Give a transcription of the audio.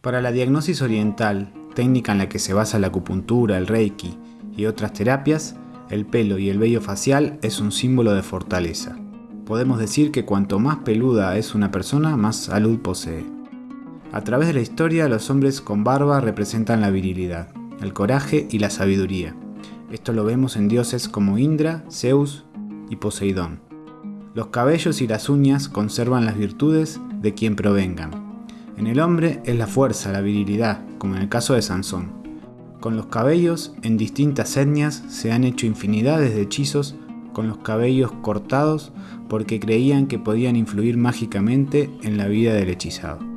Para la diagnosis oriental, técnica en la que se basa la acupuntura, el reiki y otras terapias, el pelo y el vello facial es un símbolo de fortaleza. Podemos decir que cuanto más peluda es una persona, más salud posee. A través de la historia, los hombres con barba representan la virilidad, el coraje y la sabiduría. Esto lo vemos en dioses como Indra, Zeus y Poseidón. Los cabellos y las uñas conservan las virtudes de quien provengan, en el hombre es la fuerza, la virilidad, como en el caso de Sansón. Con los cabellos, en distintas etnias, se han hecho infinidades de hechizos con los cabellos cortados porque creían que podían influir mágicamente en la vida del hechizado.